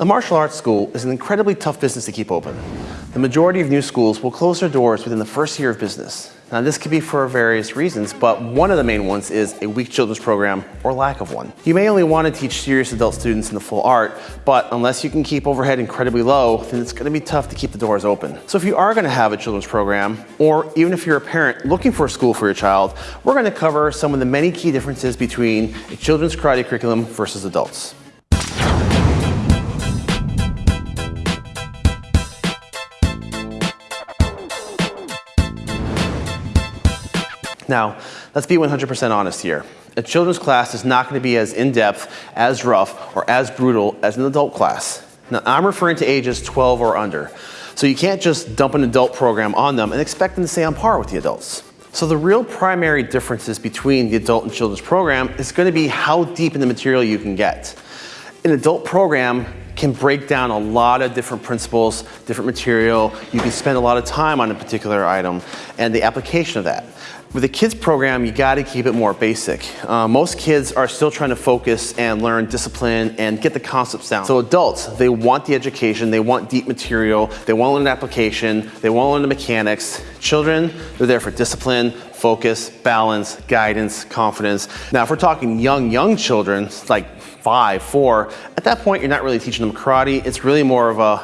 A martial arts school is an incredibly tough business to keep open. The majority of new schools will close their doors within the first year of business. Now this could be for various reasons, but one of the main ones is a weak children's program or lack of one. You may only want to teach serious adult students in the full art, but unless you can keep overhead incredibly low, then it's going to be tough to keep the doors open. So if you are going to have a children's program, or even if you're a parent looking for a school for your child, we're going to cover some of the many key differences between a children's karate curriculum versus adults. Now, let's be 100% honest here. A children's class is not going to be as in-depth, as rough, or as brutal as an adult class. Now, I'm referring to ages 12 or under. So you can't just dump an adult program on them and expect them to stay on par with the adults. So the real primary differences between the adult and children's program is going to be how deep in the material you can get. An adult program can break down a lot of different principles, different material. You can spend a lot of time on a particular item and the application of that. With a kids program, you gotta keep it more basic. Uh, most kids are still trying to focus and learn discipline and get the concepts down. So adults, they want the education, they want deep material, they want to learn application, they want to learn the mechanics. Children, they're there for discipline, focus, balance, guidance, confidence. Now, if we're talking young, young children, like five, four, at that point, you're not really teaching them karate. It's really more of a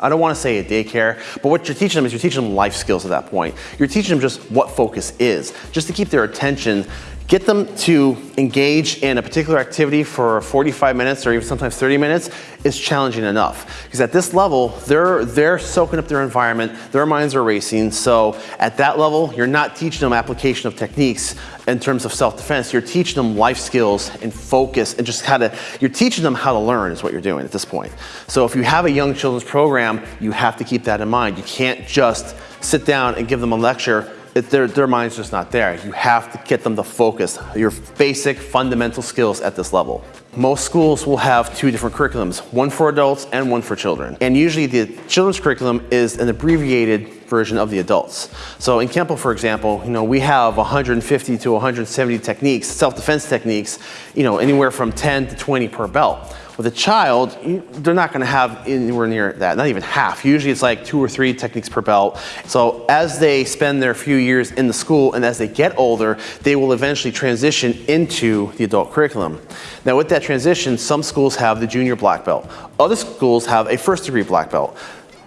I don't want to say a daycare, but what you're teaching them is you're teaching them life skills at that point. You're teaching them just what focus is, just to keep their attention Get them to engage in a particular activity for 45 minutes or even sometimes 30 minutes is challenging enough. Because at this level, they're, they're soaking up their environment, their minds are racing. So at that level, you're not teaching them application of techniques in terms of self-defense. You're teaching them life skills and focus and just how to, you're teaching them how to learn is what you're doing at this point. So if you have a young children's program, you have to keep that in mind. You can't just sit down and give them a lecture it, their, their mind's just not there. You have to get them to focus your basic fundamental skills at this level. Most schools will have two different curriculums, one for adults and one for children. And usually the children's curriculum is an abbreviated version of the adults. So in Kempo, for example, you know, we have 150 to 170 techniques, self-defense techniques, you know, anywhere from 10 to 20 per belt. With a child, they're not gonna have anywhere near that, not even half. Usually it's like two or three techniques per belt. So as they spend their few years in the school and as they get older, they will eventually transition into the adult curriculum. Now with that transition, some schools have the junior black belt. Other schools have a first degree black belt.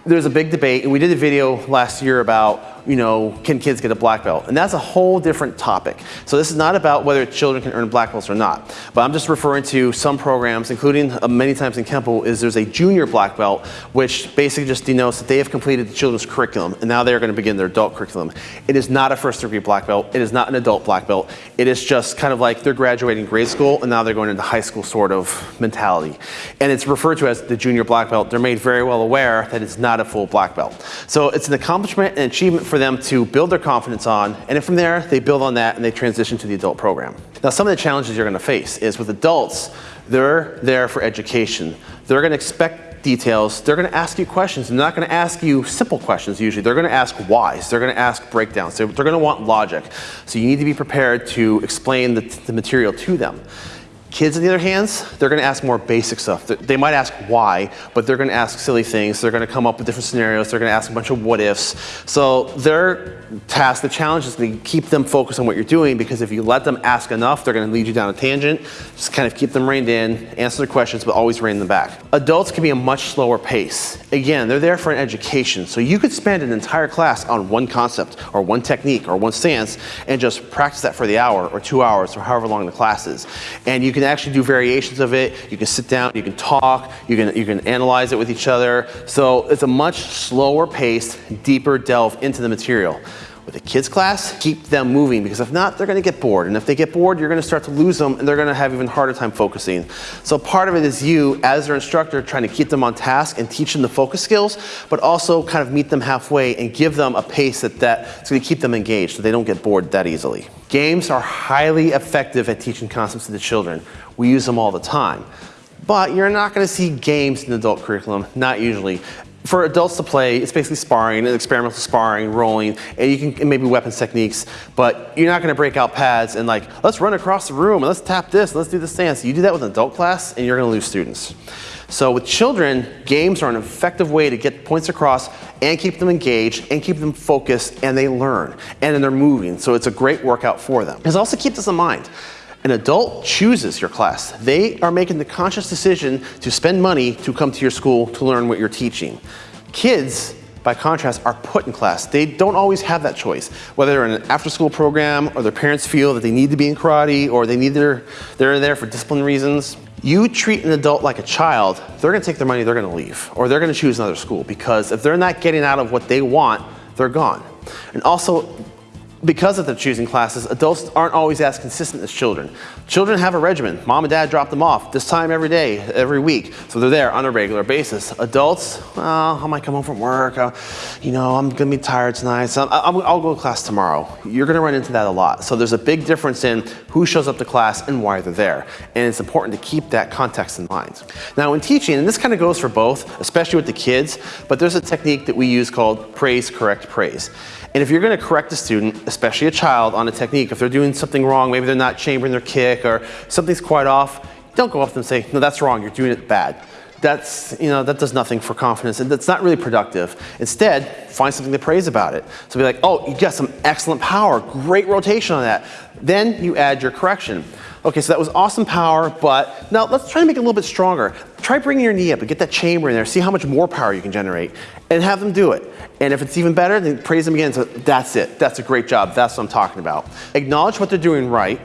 There's a big debate, and we did a video last year about you know, can kids get a black belt? And that's a whole different topic. So this is not about whether children can earn black belts or not. But I'm just referring to some programs, including uh, many times in Kempo, is there's a junior black belt, which basically just denotes that they have completed the children's curriculum, and now they're going to begin their adult curriculum. It is not a first degree black belt. It is not an adult black belt. It is just kind of like they're graduating grade school, and now they're going into high school sort of mentality. And it's referred to as the junior black belt. They're made very well aware that it's not a full black belt. So it's an accomplishment and achievement for them to build their confidence on, and then from there, they build on that and they transition to the adult program. Now, some of the challenges you're gonna face is with adults, they're there for education. They're gonna expect details. They're gonna ask you questions. They're not gonna ask you simple questions usually. They're gonna ask whys. They're gonna ask breakdowns. They're, gonna want logic. So you need to be prepared to explain the, the material to them. Kids, on the other hand, they're going to ask more basic stuff. They might ask why, but they're going to ask silly things. They're going to come up with different scenarios. They're going to ask a bunch of what ifs. So their task, the challenge is to keep them focused on what you're doing because if you let them ask enough, they're going to lead you down a tangent. Just kind of keep them reined in, answer their questions, but always rein them back. Adults can be a much slower pace. Again, they're there for an education. So you could spend an entire class on one concept or one technique or one stance and just practice that for the hour or two hours or however long the class is. And you can can actually do variations of it. You can sit down, you can talk, you can, you can analyze it with each other. So it's a much slower pace, deeper delve into the material. With a kids class, keep them moving because if not, they're gonna get bored. And if they get bored, you're gonna start to lose them and they're gonna have even harder time focusing. So part of it is you, as their instructor, trying to keep them on task and teach them the focus skills, but also kind of meet them halfway and give them a pace that, that's gonna keep them engaged so they don't get bored that easily. Games are highly effective at teaching concepts to the children. We use them all the time. But you're not gonna see games in the adult curriculum, not usually. For adults to play, it's basically sparring, experimental sparring, rolling, and you can maybe weapons techniques, but you're not gonna break out pads and like, let's run across the room and let's tap this, and let's do this dance. You do that with an adult class and you're gonna lose students. So with children, games are an effective way to get points across and keep them engaged and keep them focused and they learn and then they're moving. So it's a great workout for them. It also keep this in mind. An adult chooses your class. They are making the conscious decision to spend money to come to your school to learn what you're teaching. Kids, by contrast, are put in class. They don't always have that choice. Whether they're in an after school program or their parents feel that they need to be in karate or they need their, they're there for discipline reasons. You treat an adult like a child, they're gonna take their money, they're gonna leave. Or they're gonna choose another school because if they're not getting out of what they want, they're gone. And also, because of the choosing classes, adults aren't always as consistent as children. Children have a regimen. Mom and dad drop them off this time every day, every week. So they're there on a regular basis. Adults, well, I might come home from work. Uh, you know, I'm gonna be tired tonight. So i will go to class tomorrow. You're gonna run into that a lot. So there's a big difference in who shows up to class and why they're there. And it's important to keep that context in mind. Now in teaching, and this kind of goes for both, especially with the kids, but there's a technique that we use called praise, correct, praise. And if you're gonna correct a student, especially a child, on a technique, if they're doing something wrong, maybe they're not chambering their kick or something's quite off, don't go up them and say, no, that's wrong, you're doing it bad. That's, you know, that does nothing for confidence and that's not really productive. Instead, find something to praise about it. So be like, oh, you got some excellent power, great rotation on that. Then you add your correction. Okay, so that was awesome power, but now let's try to make it a little bit stronger. Try bringing your knee up and get that chamber in there, see how much more power you can generate, and have them do it. And if it's even better, then praise them again. So that's it. That's a great job. That's what I'm talking about. Acknowledge what they're doing right.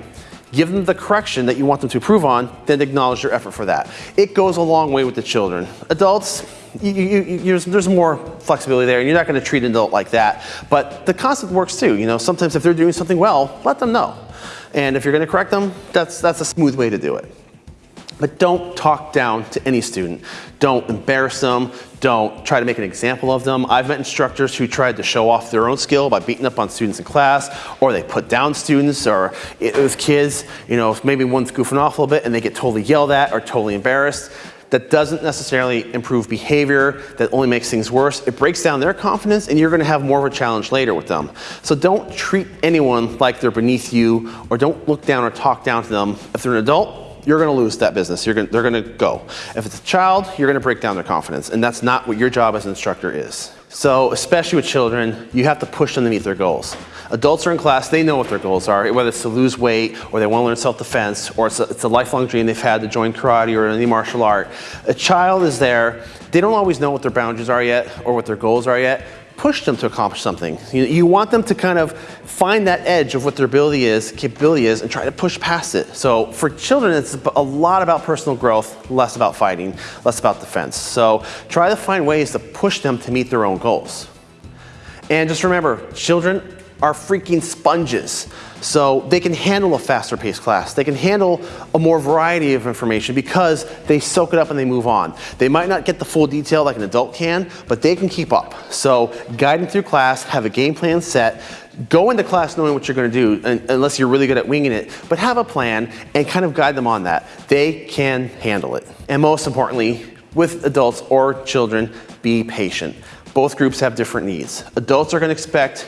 Give them the correction that you want them to improve on, then acknowledge their effort for that. It goes a long way with the children. Adults, you, you, you, there's more flexibility there, and you're not going to treat an adult like that. But the concept works too. You know, sometimes if they're doing something well, let them know. And if you're going to correct them, that's, that's a smooth way to do it. But don't talk down to any student. Don't embarrass them. Don't try to make an example of them. I've met instructors who tried to show off their own skill by beating up on students in class, or they put down students, or with kids, you know, if maybe one's goofing off a little bit and they get totally yelled at or totally embarrassed. That doesn't necessarily improve behavior, that only makes things worse. It breaks down their confidence and you're gonna have more of a challenge later with them. So don't treat anyone like they're beneath you or don't look down or talk down to them. If they're an adult, you're going to lose that business. You're gonna, they're going to go. If it's a child, you're going to break down their confidence, and that's not what your job as an instructor is. So, especially with children, you have to push them to meet their goals. Adults are in class, they know what their goals are, whether it's to lose weight, or they want to learn self-defense, or it's a, it's a lifelong dream they've had to join karate or any martial art. A child is there, they don't always know what their boundaries are yet, or what their goals are yet, push them to accomplish something. You, you, want them to kind of find that edge of what their ability is, capability is, and try to push past it. So for children, it's a lot about personal growth, less about fighting, less about defense. So try to find ways to push them to meet their own goals. And just remember, children are freaking sponges. So they can handle a faster paced class. They can handle a more variety of information because they soak it up and they move on. They might not get the full detail like an adult can, but they can keep up. So guide them through class, have a game plan set, go into class knowing what you're gonna do unless you're really good at winging it, but have a plan and kind of guide them on that. They can handle it. And most importantly, with adults or children, be patient. Both groups have different needs. Adults are gonna expect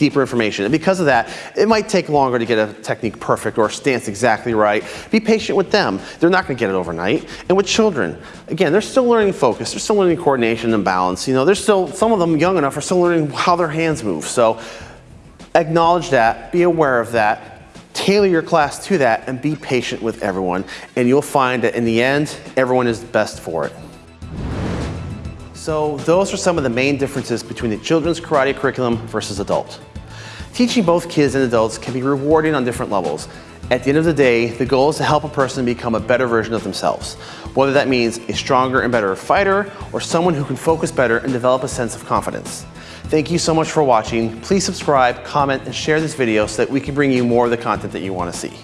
deeper information. And because of that, it might take longer to get a technique perfect or a stance exactly right. Be patient with them. They're not going to get it overnight. And with children, again, they're still learning focus. They're still learning coordination and balance. You know, they're still, some of them young enough are still learning how their hands move. So acknowledge that, be aware of that, tailor your class to that, and be patient with everyone. And you'll find that in the end, everyone is best for it. So those are some of the main differences between the children's karate curriculum versus adult. Teaching both kids and adults can be rewarding on different levels. At the end of the day, the goal is to help a person become a better version of themselves, whether that means a stronger and better fighter or someone who can focus better and develop a sense of confidence. Thank you so much for watching. Please subscribe, comment, and share this video so that we can bring you more of the content that you want to see.